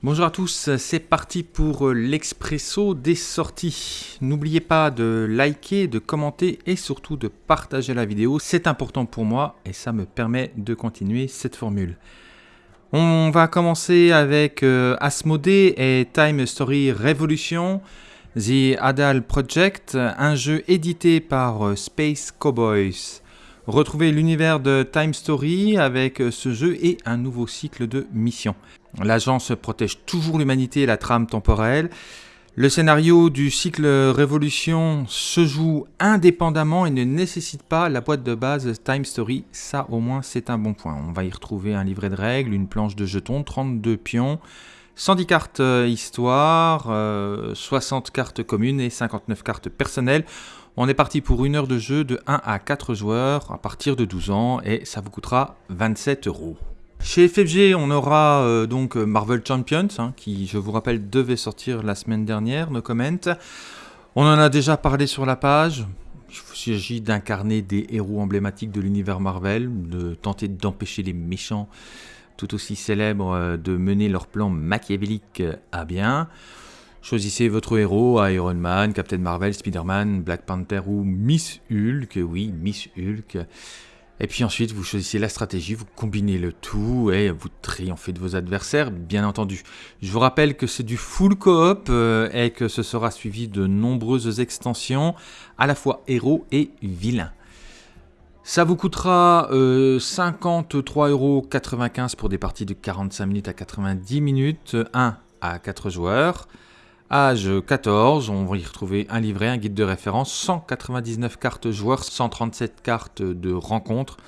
Bonjour à tous, c'est parti pour l'expresso des sorties. N'oubliez pas de liker, de commenter et surtout de partager la vidéo. C'est important pour moi et ça me permet de continuer cette formule. On va commencer avec euh, Asmodee et Time Story Revolution, The Adal Project, un jeu édité par euh, Space Cowboys. Retrouvez l'univers de Time Story avec ce jeu et un nouveau cycle de missions. L'agence protège toujours l'humanité et la trame temporelle. Le scénario du cycle Révolution se joue indépendamment et ne nécessite pas la boîte de base Time Story. Ça, au moins, c'est un bon point. On va y retrouver un livret de règles, une planche de jetons, 32 pions, 110 cartes euh, histoire, 60 euh, cartes communes et 59 cartes personnelles. On est parti pour une heure de jeu de 1 à 4 joueurs à partir de 12 ans et ça vous coûtera 27 euros. Chez FFG, on aura euh, donc Marvel Champions, hein, qui, je vous rappelle, devait sortir la semaine dernière, no comment. On en a déjà parlé sur la page. Il s'agit d'incarner des héros emblématiques de l'univers Marvel, de tenter d'empêcher les méchants tout aussi célèbres euh, de mener leur plan machiavélique à bien. Choisissez votre héros, Iron Man, Captain Marvel, Spider-Man, Black Panther ou Miss Hulk, oui, Miss Hulk. Et puis ensuite, vous choisissez la stratégie, vous combinez le tout et vous triomphez de vos adversaires, bien entendu. Je vous rappelle que c'est du full coop euh, et que ce sera suivi de nombreuses extensions, à la fois héros et vilains. Ça vous coûtera euh, 53,95€ pour des parties de 45 minutes à 90 minutes, 1 à 4 joueurs. Âge 14, on va y retrouver un livret, un guide de référence, 199 cartes joueurs, 137 cartes de rencontre,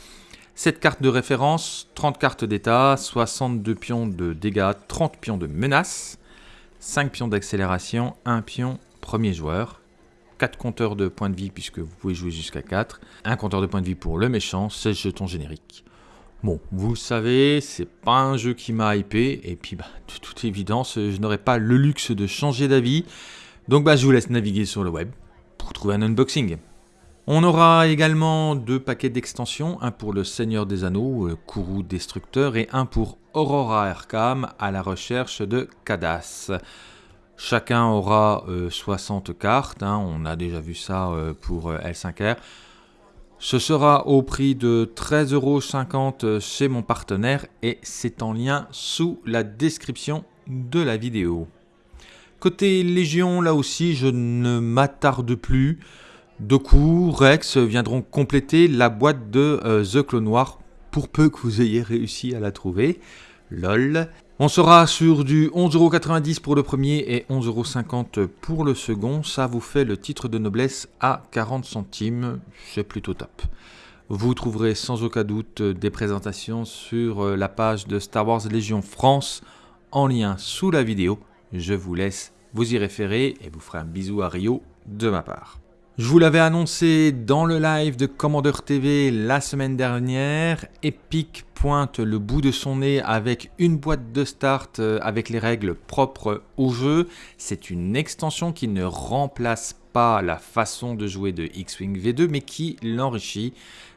7 cartes de référence, 30 cartes d'état, 62 pions de dégâts, 30 pions de menace, 5 pions d'accélération, 1 pion premier joueur, 4 compteurs de points de vie puisque vous pouvez jouer jusqu'à 4, un compteur de points de vie pour le méchant, 16 jetons génériques. Bon, vous le savez, c'est pas un jeu qui m'a hypé, et puis bah, de toute évidence, je n'aurai pas le luxe de changer d'avis, donc bah, je vous laisse naviguer sur le web pour trouver un unboxing. On aura également deux paquets d'extensions, un pour le Seigneur des Anneaux, euh, Kourou Destructeur, et un pour Aurora Arkham à la recherche de Kadas. Chacun aura 60 euh, cartes, hein, on a déjà vu ça euh, pour L5R. Ce sera au prix de 13,50€ chez mon partenaire et c'est en lien sous la description de la vidéo. Côté Légion, là aussi, je ne m'attarde plus. Doku, Rex viendront compléter la boîte de euh, The Clone Noir pour peu que vous ayez réussi à la trouver. LOL. On sera sur du 11,90€ pour le premier et 11,50€ pour le second. Ça vous fait le titre de noblesse à 40 centimes. C'est plutôt top. Vous trouverez sans aucun doute des présentations sur euh, la page de Star Wars Légion France en lien sous la vidéo. Je vous laisse vous y référer et vous ferez un bisou à Rio de ma part. Je vous l'avais annoncé dans le live de Commander TV la semaine dernière, Epic pointe le bout de son nez avec une boîte de start euh, avec les règles propres au jeu. C'est une extension qui ne remplace pas la façon de jouer de X-Wing V2 mais qui l'enrichit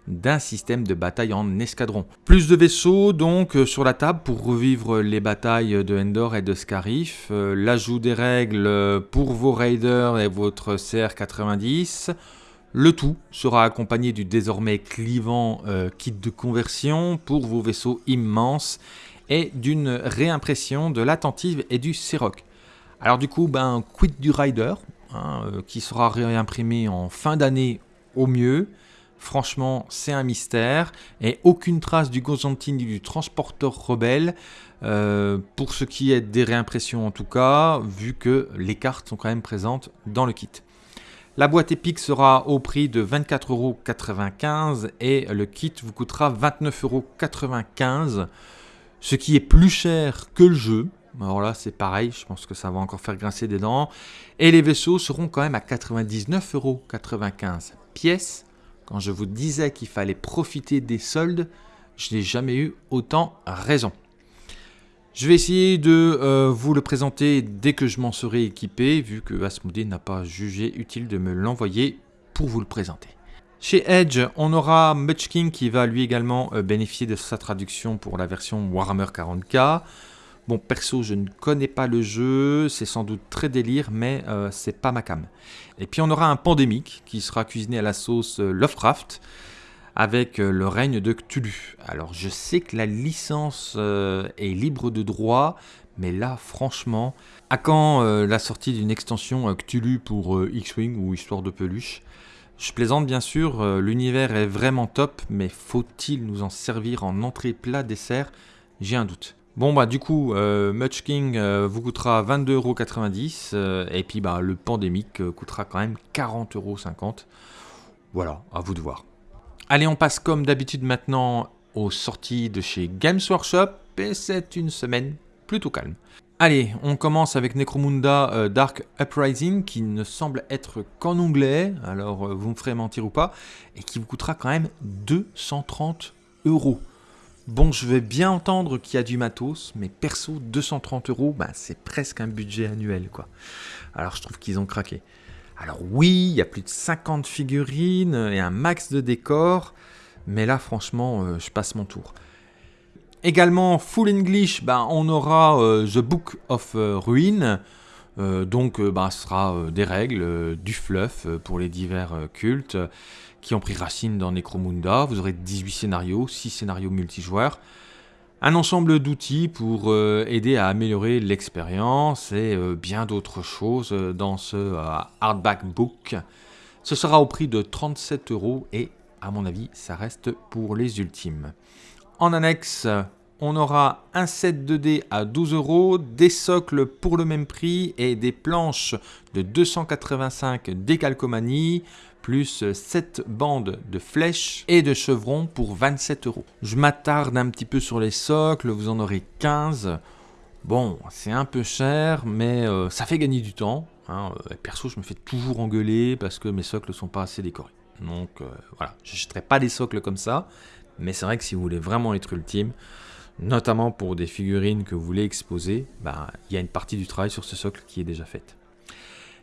d'un système de bataille en escadron. Plus de vaisseaux donc euh, sur la table pour revivre les batailles de Endor et de Scarif, euh, l'ajout des règles pour vos raiders et votre CR90, le tout sera accompagné du désormais clivant euh, kit de conversion pour vos vaisseaux immenses et d'une réimpression de l'attentive et du Ciroc. Alors du coup, ben, quid du Rider, hein, euh, qui sera réimprimé en fin d'année au mieux. Franchement, c'est un mystère. Et aucune trace du Gozantine ni du transporteur rebelle, euh, pour ce qui est des réimpressions en tout cas, vu que les cartes sont quand même présentes dans le kit. La boîte épique sera au prix de 24,95€ et le kit vous coûtera 29,95€, ce qui est plus cher que le jeu. Alors là, c'est pareil, je pense que ça va encore faire grincer des dents. Et les vaisseaux seront quand même à 99,95€ pièce. Quand je vous disais qu'il fallait profiter des soldes, je n'ai jamais eu autant raison. Je vais essayer de euh, vous le présenter dès que je m'en serai équipé, vu que Asmodee n'a pas jugé utile de me l'envoyer pour vous le présenter. Chez Edge, on aura Muchking qui va lui également euh, bénéficier de sa traduction pour la version Warhammer 40k. Bon, perso, je ne connais pas le jeu, c'est sans doute très délire, mais euh, c'est pas ma cam. Et puis on aura un pandémique qui sera cuisiné à la sauce euh, Lovecraft avec euh, le règne de Cthulhu. Alors je sais que la licence est libre de droit, mais là franchement, à quand la sortie d'une extension Cthulhu pour X-Wing ou Histoire de peluche? Je plaisante bien sûr, l'univers est vraiment top, mais faut-il nous en servir en entrée plat dessert? J'ai un doute. Bon bah du coup, euh, Much King euh, vous coûtera 22,90€ euh, et puis bah le pandémique coûtera quand même 40,50€. Voilà, à vous de voir. Allez, on passe comme d'habitude maintenant aux sorties de chez Games Workshop et c'est une semaine plutôt calme. Allez, on commence avec Necromunda Dark Uprising qui ne semble être qu'en anglais, alors vous me ferez mentir ou pas, et qui vous coûtera quand même 230 euros. Bon, je vais bien entendre qu'il y a du matos, mais perso, 230 euros, bah, c'est presque un budget annuel, quoi. Alors, je trouve qu'ils ont craqué. Alors oui, il y a plus de 50 figurines et un max de décors, mais là, franchement, euh, je passe mon tour. Également, full English, bah, on aura euh, The Book of euh, Ruin, donc bah, ce sera des règles, du fluff pour les divers cultes qui ont pris racine dans Necromunda. Vous aurez 18 scénarios, 6 scénarios multijoueurs. Un ensemble d'outils pour euh, aider à améliorer l'expérience et euh, bien d'autres choses dans ce euh, hardback book. Ce sera au prix de 37 euros et à mon avis ça reste pour les ultimes. En annexe, on aura un set 2D à 12 euros, des socles pour le même prix et des planches de 285 décalcomanie, plus 7 bandes de flèches et de chevrons pour 27 euros. Je m'attarde un petit peu sur les socles, vous en aurez 15. Bon, c'est un peu cher, mais euh, ça fait gagner du temps. Hein. Euh, perso, je me fais toujours engueuler parce que mes socles sont pas assez décorés. Donc euh, voilà, je n'achèterai pas des socles comme ça, mais c'est vrai que si vous voulez vraiment être ultime, notamment pour des figurines que vous voulez exposer, bah, il y a une partie du travail sur ce socle qui est déjà faite.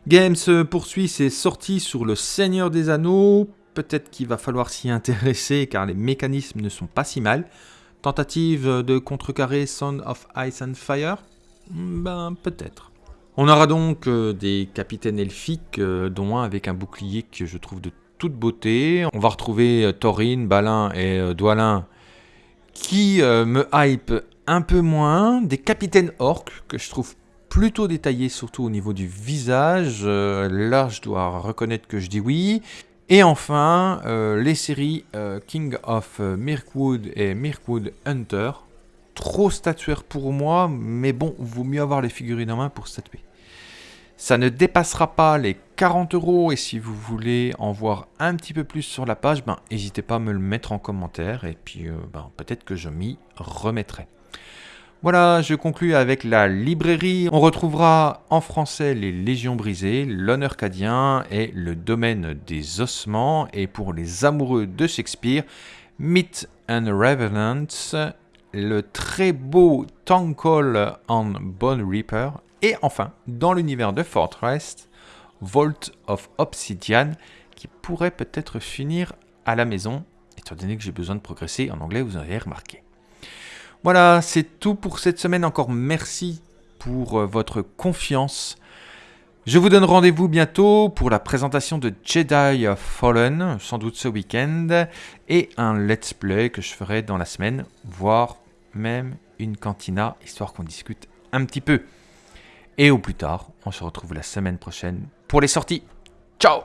Games poursuit ses sorties sur le Seigneur des Anneaux. Peut-être qu'il va falloir s'y intéresser car les mécanismes ne sont pas si mal. Tentative de contrecarrer Sound of Ice and Fire? Ben peut-être. On aura donc euh, des capitaines elfiques, euh, dont un avec un bouclier que je trouve de toute beauté. On va retrouver euh, Thorin, Balin et Dwalin qui me hype un peu moins. Des capitaines orques que je trouve plutôt détaillé, surtout au niveau du visage. Euh, là, je dois reconnaître que je dis oui. Et enfin, euh, les séries euh, King of Mirkwood et Mirkwood Hunter. Trop statuaire pour moi, mais bon, vaut mieux avoir les figurines en main pour statuer. Ça ne dépassera pas les 40 euros et si vous voulez en voir un petit peu plus sur la page, ben, n'hésitez pas à me le mettre en commentaire et puis ben, peut-être que je m'y remettrai. Voilà, je conclus avec la librairie. On retrouvera en français les Légions brisées, l'honneur cadien et le domaine des ossements. Et pour les amoureux de Shakespeare, Myth and Revenants, le très beau Call on Bone Reaper. Et enfin, dans l'univers de Fortress, Vault of Obsidian, qui pourrait peut-être finir à la maison, étant donné que j'ai besoin de progresser en anglais, vous avez remarqué. Voilà, c'est tout pour cette semaine. Encore merci pour euh, votre confiance. Je vous donne rendez-vous bientôt pour la présentation de Jedi Fallen, sans doute ce week-end, et un let's play que je ferai dans la semaine, voire même une cantina, histoire qu'on discute un petit peu. Et au plus tard, on se retrouve la semaine prochaine pour les sorties. Ciao